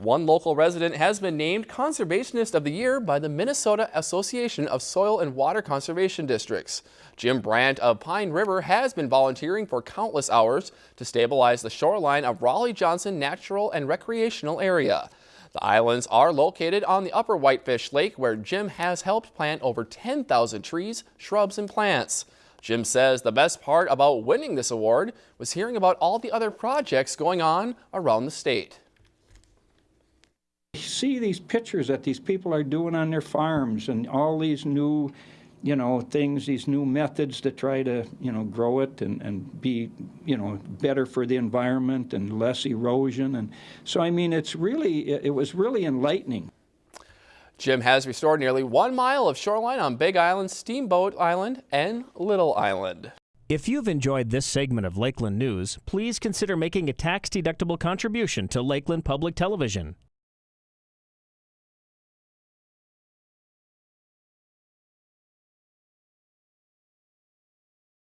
One local resident has been named Conservationist of the Year by the Minnesota Association of Soil and Water Conservation Districts. Jim Brandt of Pine River has been volunteering for countless hours to stabilize the shoreline of Raleigh-Johnson Natural and Recreational Area. The islands are located on the upper Whitefish Lake where Jim has helped plant over 10,000 trees, shrubs, and plants. Jim says the best part about winning this award was hearing about all the other projects going on around the state see these pictures that these people are doing on their farms and all these new, you know, things, these new methods to try to, you know, grow it and, and be, you know, better for the environment and less erosion. And so, I mean, it's really, it was really enlightening. Jim has restored nearly one mile of shoreline on Big Island, Steamboat Island, and Little Island. If you've enjoyed this segment of Lakeland News, please consider making a tax-deductible contribution to Lakeland Public Television.